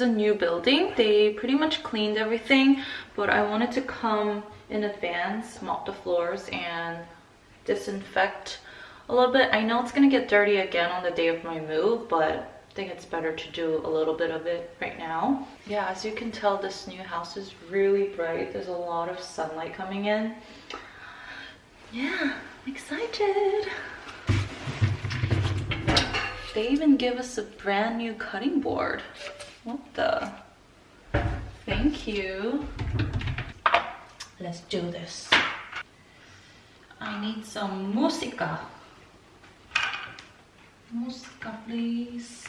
is a new building, they pretty much cleaned everything, but I wanted to come in advance, mop the floors, and disinfect a little bit. I know it's gonna get dirty again on the day of my move, but I think it's better to do a little bit of it right now. Yeah, as you can tell, this new house is really bright. There's a lot of sunlight coming in. Yeah, I'm excited. They even give us a brand new cutting board. What the? Thank you. Let's do this. I need some música. Música, please.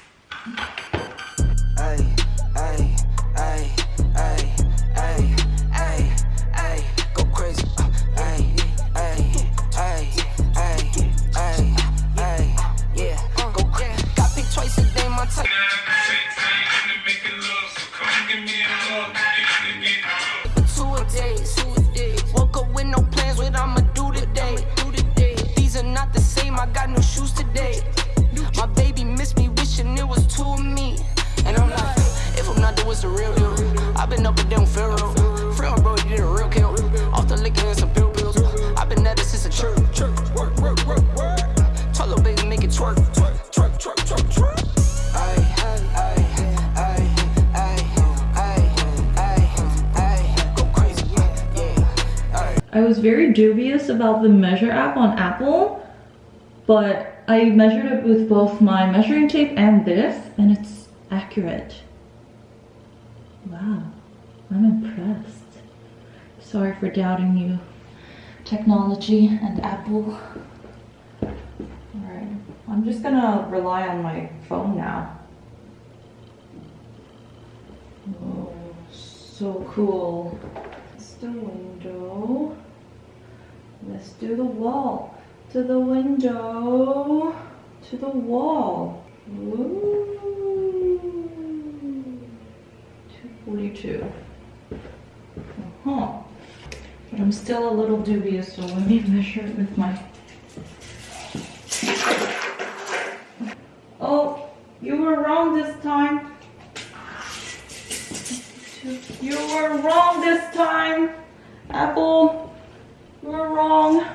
About the Measure app on Apple, but I measured it with both my measuring tape and this, and it's accurate. Wow, I'm impressed. Sorry for doubting you. Technology and Apple. Alright, I'm just gonna rely on my phone now. Oh, so cool. It's the window. Let's do the wall. To the window. To the wall. Ooh. 242. Uh-huh. But I'm still a little dubious, so let me measure it with my... Oh, you were wrong this time. You were wrong this time, Apple. You were wrong.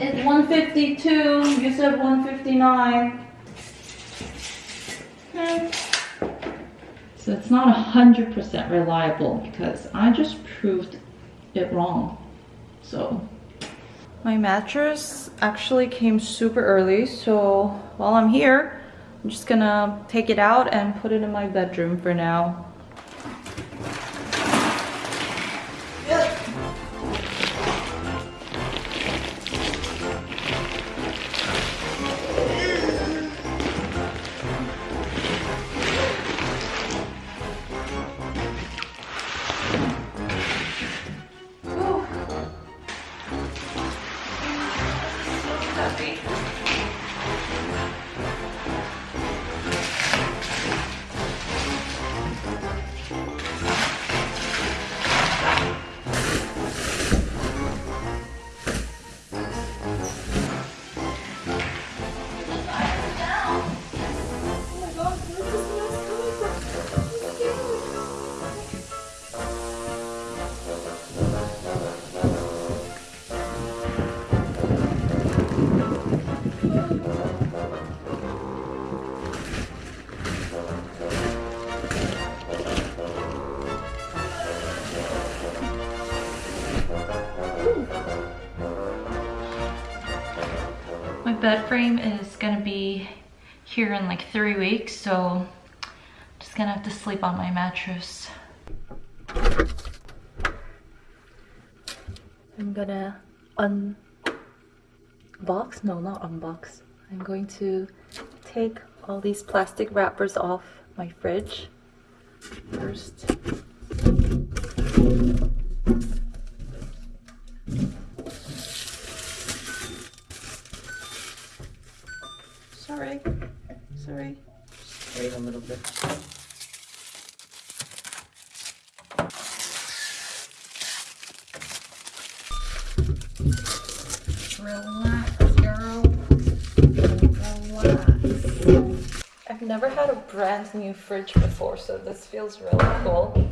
It's 152. You said 159. Hmm. So it's not 100% reliable because I just proved it wrong. So my mattress actually came super early. So while I'm here, I'm just gonna take it out and put it in my bedroom for now. Bed frame is gonna be here in like three weeks, so I'm just gonna have to sleep on my mattress. I'm gonna unbox, no not unbox. I'm going to take all these plastic wrappers off my fridge first. Sorry, sorry. Wait a little bit. Relax, girl. Relax. I've never had new fridge before, so this feels really cool.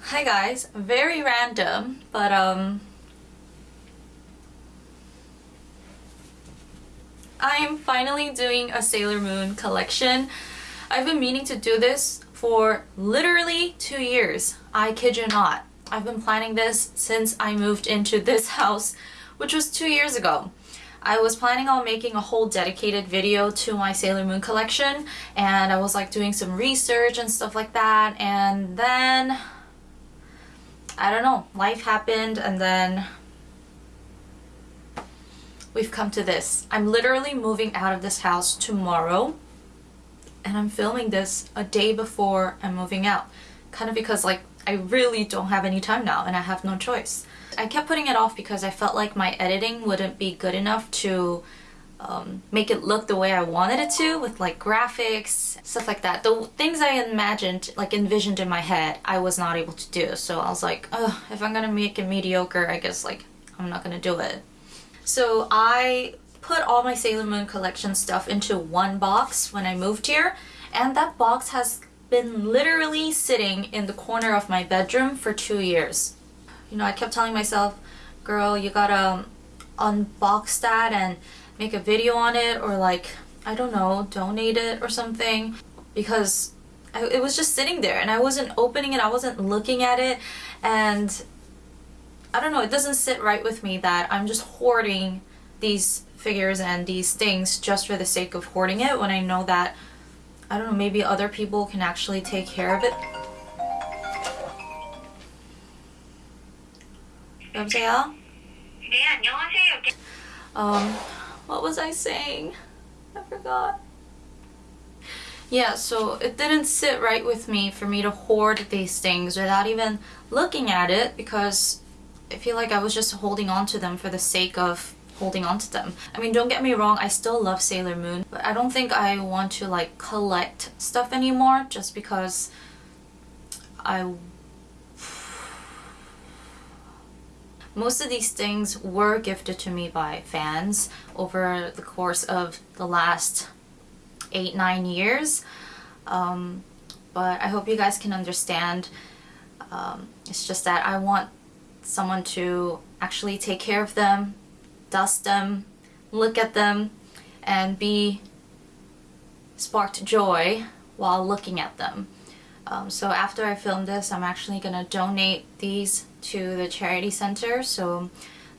Hi guys, very random, but um I'm finally doing a Sailor Moon collection. I've been meaning to do this for literally two years. I kid you not. I've been planning this since I moved into this house, which was two years ago. I was planning on making a whole dedicated video to my Sailor Moon collection and I was like doing some research and stuff like that and then I don't know, life happened and then we've come to this. I'm literally moving out of this house tomorrow and I'm filming this a day before I'm moving out. Kind of because like I really don't have any time now and I have no choice. I kept putting it off because I felt like my editing wouldn't be good enough to um, make it look the way I wanted it to with like graphics, stuff like that. The things I imagined, like envisioned in my head, I was not able to do. So I was like, if I'm gonna make it mediocre, I guess like I'm not gonna do it. So I put all my Sailor Moon collection stuff into one box when I moved here and that box has been literally sitting in the corner of my bedroom for two years. You know, I kept telling myself, girl, you gotta um, unbox that and make a video on it or like, I don't know, donate it or something because I, it was just sitting there and I wasn't opening it, I wasn't looking at it and I don't know, it doesn't sit right with me that I'm just hoarding these figures and these things just for the sake of hoarding it when I know that, I don't know, maybe other people can actually take care of it. 여보세요? 네, 안녕하세요. Um, what was I saying? I forgot. Yeah, so it didn't sit right with me for me to hoard these things without even looking at it because I feel like I was just holding on to them for the sake of holding on to them. I mean, don't get me wrong, I still love Sailor Moon, but I don't think I want to like collect stuff anymore just because I most of these things were gifted to me by fans over the course of the last eight nine years um, but I hope you guys can understand um, it's just that I want someone to actually take care of them, dust them, look at them, and be sparked joy while looking at them. Um, so after I film this, I'm actually gonna donate these to the charity center. So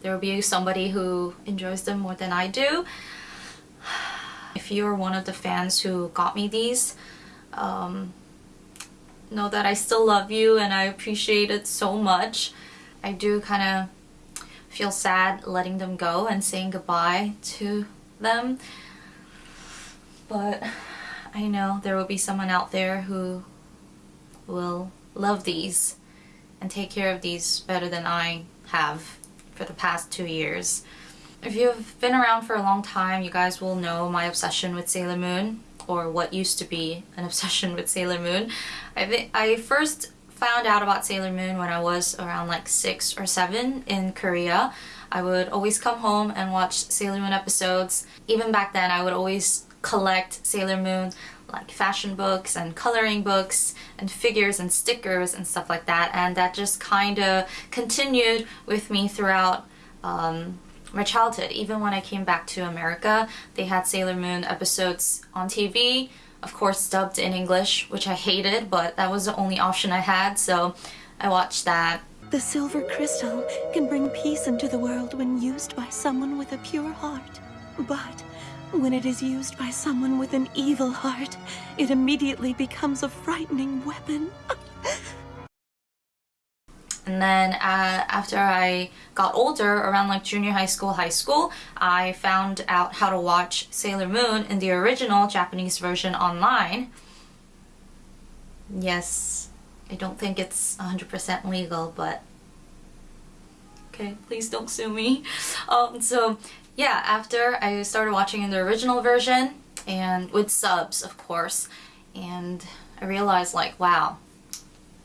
there will be somebody who enjoys them more than I do. If you're one of the fans who got me these, um, know that I still love you and I appreciate it so much. I do kind of feel sad letting them go and saying goodbye to them. But I know there will be someone out there who will love these and take care of these better than I have for the past two years. If you've been around for a long time, you guys will know my obsession with Sailor Moon or what used to be an obsession with Sailor Moon. I, I first found out about Sailor Moon when I was around like six or seven in Korea. I would always come home and watch Sailor Moon episodes. Even back then, I would always collect Sailor Moon like fashion books and coloring books and figures and stickers and stuff like that and that just kind of continued with me throughout um, my childhood. Even when I came back to America, they had Sailor Moon episodes on TV of course dubbed in English, which I hated, but that was the only option I had, so I watched that. The silver crystal can bring peace into the world when used by someone with a pure heart. But when it is used by someone with an evil heart, it immediately becomes a frightening weapon. And then uh, after I got older, around like junior high school, high school, I found out how to watch Sailor Moon in the original Japanese version online. Yes, I don't think it's 100% legal, but Okay, please don't sue me. Um, so yeah, after I started watching in the original version and with subs, of course, and I realized like, wow,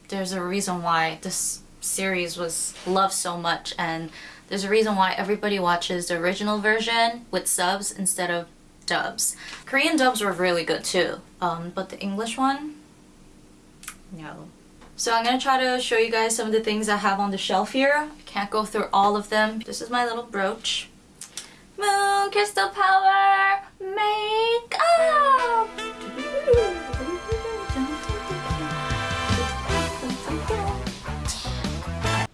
there's a reason why this series was loved so much and there's a reason why everybody watches the original version with subs instead of dubs. Korean dubs were really good too, um, but the English one, no. So I'm gonna try to show you guys some of the things I have on the shelf here. I can't go through all of them. This is my little brooch. Moon Crystal Power Makeup!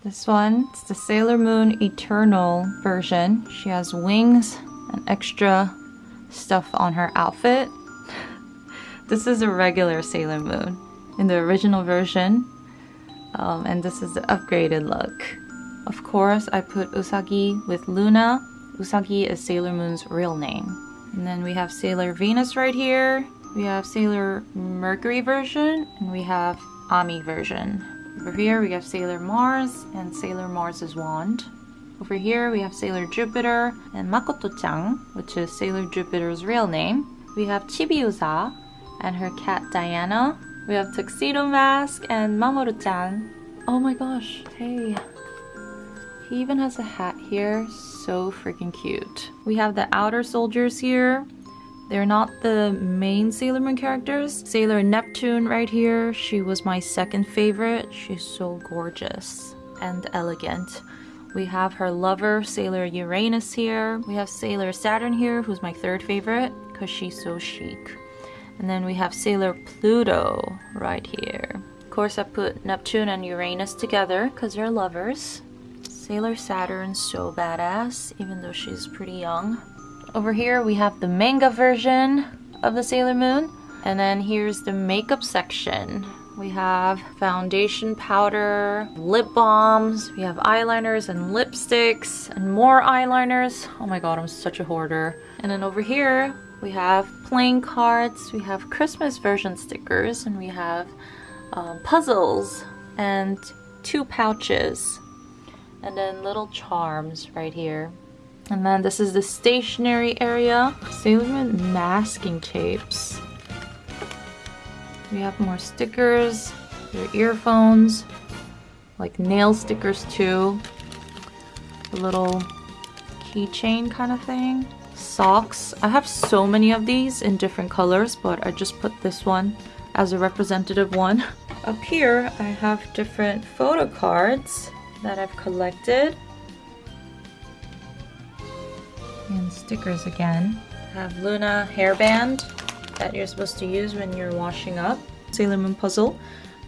This one, it's the Sailor Moon Eternal version. She has wings and extra stuff on her outfit. this is a regular Sailor Moon in the original version. Um, and this is the upgraded look. Of course, I put Usagi with Luna. Usagi is Sailor Moon's real name. And then we have Sailor Venus right here. We have Sailor Mercury version, and we have Ami version. Over here we have Sailor Mars and Sailor Mars's wand. Over here we have Sailor Jupiter and Makoto-chan, which is Sailor Jupiter's real name. We have Chibiusa and her cat Diana. We have Tuxedo Mask and Mamoru-chan. Oh my gosh, hey. He even has a hat here, so freaking cute. We have the outer soldiers here. They're not the main Sailor Moon characters. Sailor Neptune right here, she was my second favorite. She's so gorgeous and elegant. We have her lover, Sailor Uranus here. We have Sailor Saturn here, who's my third favorite, because she's so chic. And then we have Sailor Pluto right here. Of course, I put Neptune and Uranus together, because they're lovers. Sailor Saturn's so badass, even though she's pretty young. Over here, we have the manga version of the Sailor Moon. And then here's the makeup section. We have foundation powder, lip balms, we have eyeliners and lipsticks, and more eyeliners. Oh my god, I'm such a hoarder. And then over here, we have playing cards, we have Christmas version stickers, and we have um, puzzles, and two pouches, and then little charms right here. And then this is the stationery area. Sailor Moon masking tapes. We have more stickers, your earphones, like nail stickers too. A little keychain kind of thing. Socks. I have so many of these in different colors, but I just put this one as a representative one. Up here, I have different photo cards that I've collected. And stickers again. Have Luna hairband that you're supposed to use when you're washing up. Sailor Moon puzzle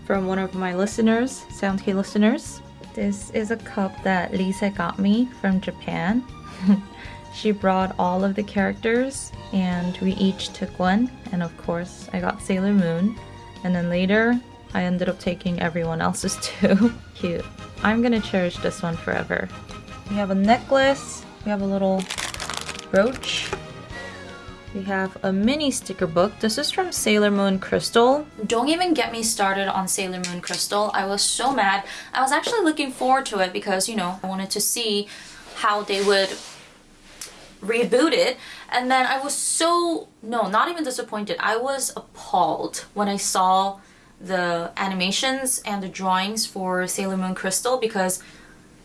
from one of my listeners, SoundK listeners. This is a cup that Lisa got me from Japan. she brought all of the characters and we each took one and of course I got Sailor Moon and then later I ended up taking everyone else's too. Cute. I'm gonna cherish this one forever. We have a necklace, we have a little brooch, we have a mini sticker book. This is from Sailor Moon Crystal. Don't even get me started on Sailor Moon Crystal. I was so mad. I was actually looking forward to it because, you know, I wanted to see how they would reboot it and then I was so no not even disappointed I was appalled when I saw the animations and the drawings for Sailor Moon Crystal because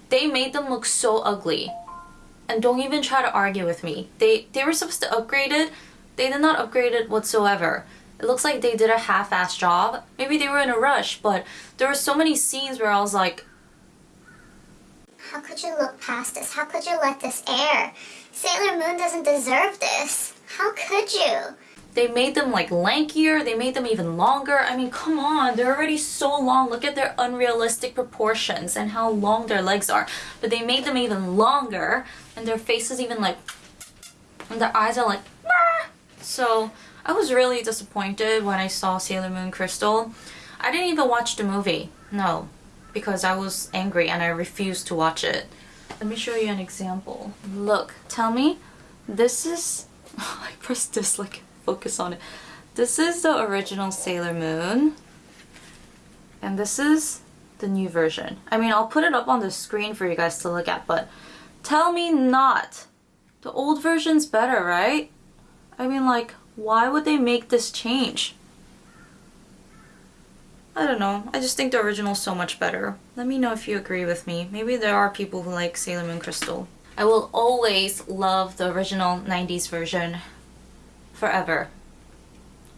they made them look so ugly and don't even try to argue with me. They, they were supposed to upgrade it. They did not upgrade it whatsoever. It looks like they did a half-ass job. Maybe they were in a rush, but there were so many scenes where I was like, How could you look past this? How could you let this air? Sailor Moon doesn't deserve this. How could you? They made them like lankier, they made them even longer. I mean, come on, they're already so long. Look at their unrealistic proportions and how long their legs are. But they made them even longer and their faces even like, and their eyes are like, so I was really disappointed when I saw Sailor Moon Crystal. I didn't even watch the movie, no, because I was angry and I refused to watch it. Let me show you an example. Look, tell me, this is, I pressed this like focus on it. This is the original Sailor Moon. And this is the new version? I mean, I'll put it up on the screen for you guys to look at, but tell me not. The old version's better, right? I mean, like, why would they make this change? I don't know. I just think the original's so much better. Let me know if you agree with me. Maybe there are people who like Sailor Moon Crystal. I will always love the original 90s version. Forever.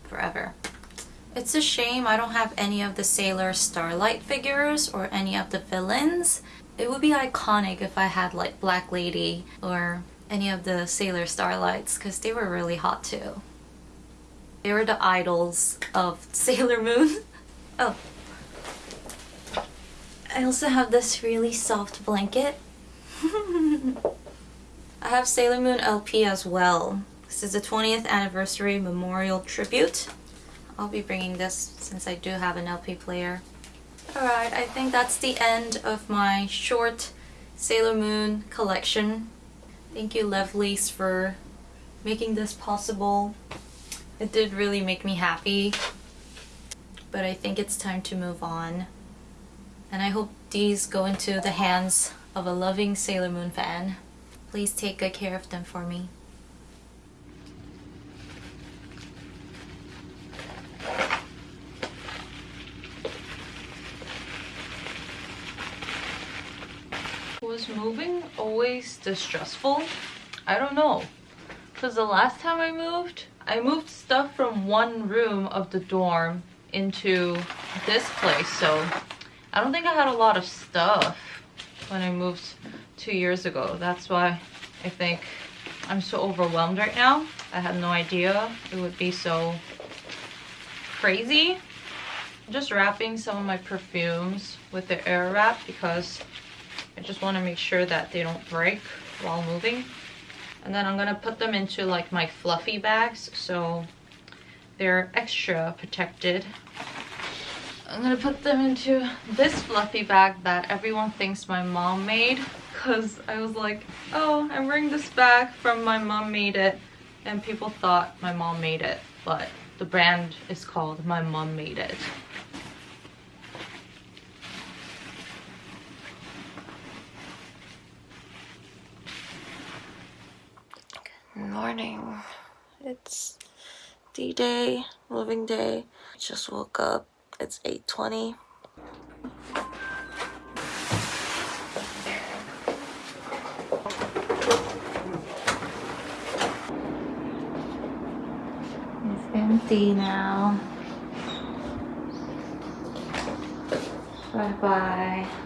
Forever. It's a shame I don't have any of the Sailor Starlight figures or any of the villains. It would be iconic if I had like Black Lady or any of the Sailor Starlights because they were really hot too. They were the idols of Sailor Moon. oh. I also have this really soft blanket. I have Sailor Moon LP as well. This is the 20th anniversary memorial tribute. I'll be bringing this since I do have an LP player. Alright, I think that's the end of my short Sailor Moon collection. Thank you Lovelies for making this possible. It did really make me happy. But I think it's time to move on. And I hope these go into the hands of a loving Sailor Moon fan. Please take good care of them for me. Was moving always distressful? I don't know. Because the last time I moved, I moved stuff from one room of the dorm into this place. So I don't think I had a lot of stuff when I moved two years ago. That's why I think I'm so overwhelmed right now. I had no idea it would be so crazy. I'm just wrapping some of my perfumes with the air wrap because I just want to make sure that they don't break while moving. And then I'm going to put them into like my fluffy bags so they're extra protected. I'm going to put them into this fluffy bag that everyone thinks my mom made because I was like, oh, I'm wearing this bag from my mom made it and people thought my mom made it but the brand is called my mom made it. Morning. It's D-Day, living day. Just woke up. It's 8.20. It's empty now. Bye-bye.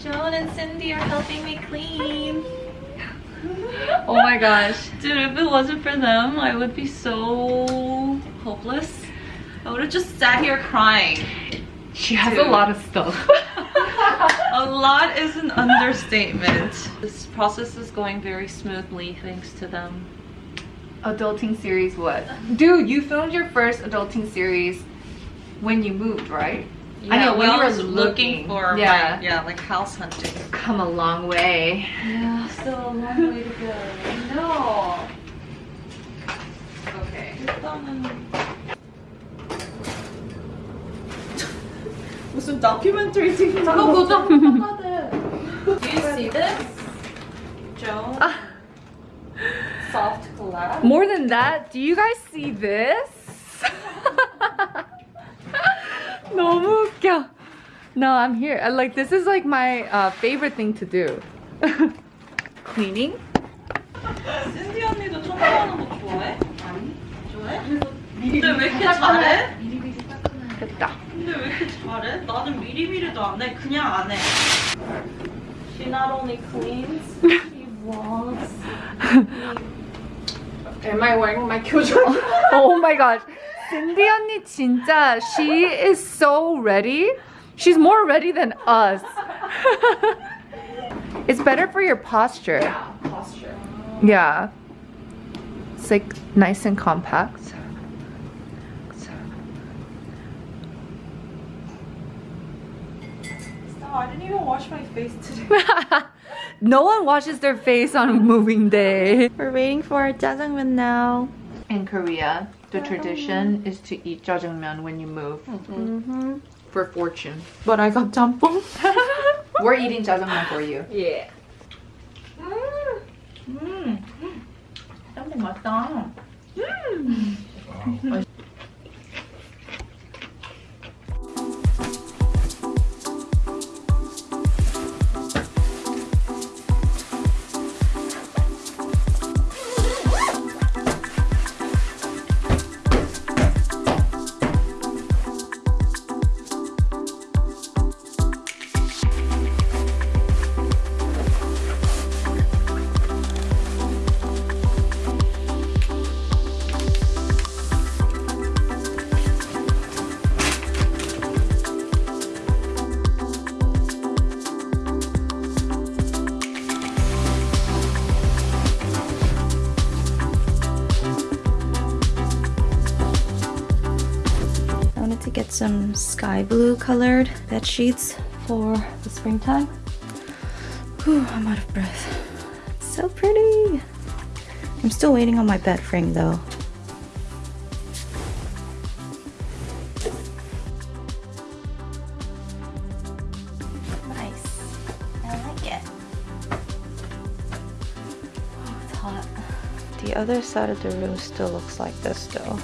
Joan and Cindy are helping me clean. oh my gosh. Dude, if it wasn't for them, I would be so hopeless. I would have just sat here crying. She has Dude. a lot of stuff. A lot is an understatement. This process is going very smoothly thanks to them. adulting series what? Dude, you filmed your first adulting series when you moved, right? I know, when well, you I were was looking looking. for Yeah. my, yeah, like house hunting. Come a long way. Yeah, still a long way to go. No. Okay. 무슨 다큐멘터리 찍는 잠깐 보자. Do you see this? Joan? Soft collab? More than that, do you guys see this? 너무 웃겨. No, I'm here. I, like this is like my uh, favorite thing to do. Cleaning. 신디 언니도 청소하는 거 좋아해? 아니. 좋아해? 근데 왜 이렇게 잘해? 됐다. 근데 왜 이렇게 잘해? 나는 미리미리도 안 해. 그냥 안 해. She not only cleans, she vlogs. Am I wearing my 교정? oh my gosh. Cindy 언니 진짜 she is so ready. She's more ready than us. it's better for your posture. posture. Yeah. It's like nice and compact. Stop, I didn't even wash my face today. No one washes their face on moving day. We're waiting for our jjajangmyeon now. In Korea, the tradition is to eat jjajangmyeon when you move. Mm-hmm. For fortune. But I got jjampong. We're eating jjajangmyeon for you. Yeah. 음, 짬뽕 맛있다. 음. Sky blue colored bed sheets for the springtime. Whew, I'm out of breath. So pretty. I'm still waiting on my bed frame though. Nice. I like it. Oh, it's hot. The other side of the room still looks like this though.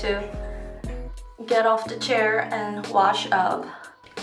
To get off the chair and wash up.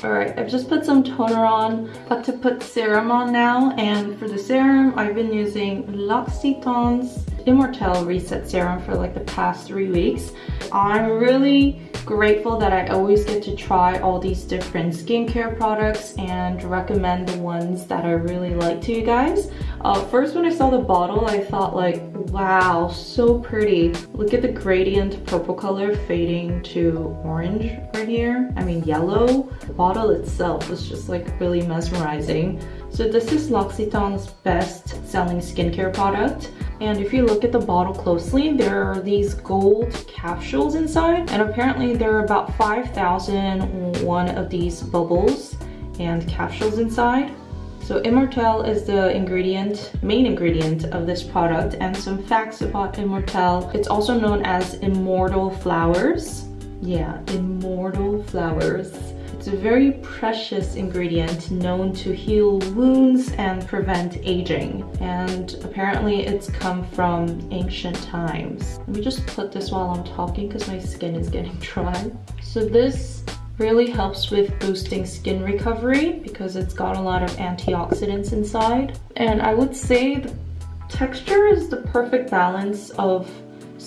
Alright, I've just put some toner on. Got to put serum on now. And for the serum, I've been using L'Occitane's Immortelle Reset Serum for like the past three weeks. I'm really grateful that I always get to try all these different skincare products and recommend the ones that I really like to you guys. Uh, first when I saw the bottle I thought like wow so pretty. Look at the gradient purple color fading to orange right here. I mean yellow. The bottle itself was just like really mesmerizing. So this is L'Occitane's best selling skincare product. And if you look at the bottle closely, there are these gold capsules inside. And apparently there are about 5,001 of these bubbles and capsules inside. So Immortelle is the ingredient, main ingredient of this product and some facts about Immortelle. It's also known as Immortal Flowers. Yeah, Immortal Flowers. It's a very precious ingredient known to heal wounds and prevent aging. And apparently it's come from ancient times. Let me just put this while I'm talking because my skin is getting dry. So this really helps with boosting skin recovery because it's got a lot of antioxidants inside. And I would say the texture is the perfect balance of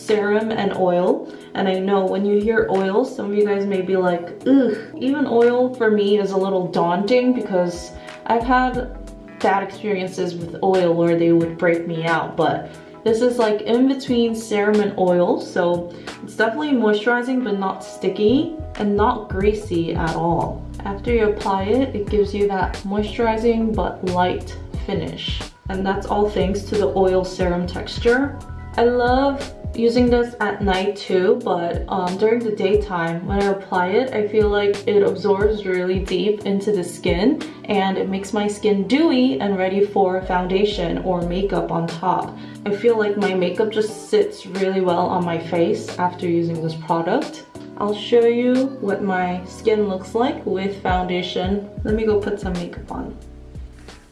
serum and oil. And I know when you hear oil, some of you guys may be like, ugh, even oil for me is a little daunting because I've had bad experiences with oil where they would break me out, but this is like in between serum and oil, so it's definitely moisturizing but not sticky and not greasy at all. After you apply it, it gives you that moisturizing but light finish. And that's all thanks to the oil serum texture. I love using this at night too, but um, during the daytime, when I apply it, I feel like it absorbs really deep into the skin and it makes my skin dewy and ready for foundation or makeup on top. I feel like my makeup just sits really well on my face after using this product. I'll show you what my skin looks like with foundation. Let me go put some makeup on.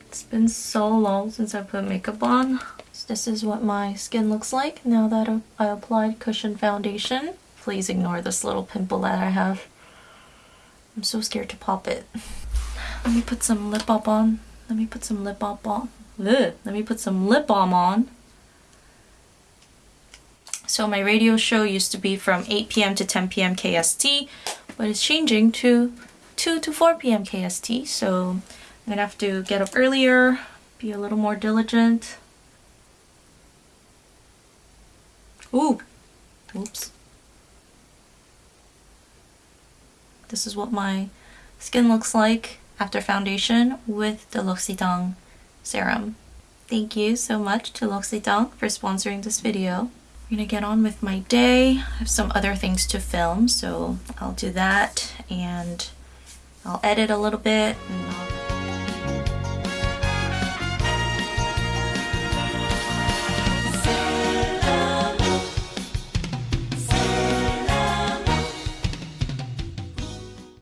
It's been so long since I put makeup on. This is what my skin looks like now that I applied cushion foundation. Please ignore this little pimple that I have. I'm so scared to pop it. Let me put some lip balm on. Let me put some lip balm on. Ugh. Let me put some lip balm on. So my radio show used to be from 8 p.m. to 10 p.m. KST, but it's changing to 2 to 4 p.m. KST. So I'm gonna have to get up earlier, be a little more diligent. Ooh, oops. This is what my skin looks like after foundation with the L'Occitane serum. Thank you so much to L'Occitane for sponsoring this video. I'm gonna get on with my day. I have some other things to film, so I'll do that and I'll edit a little bit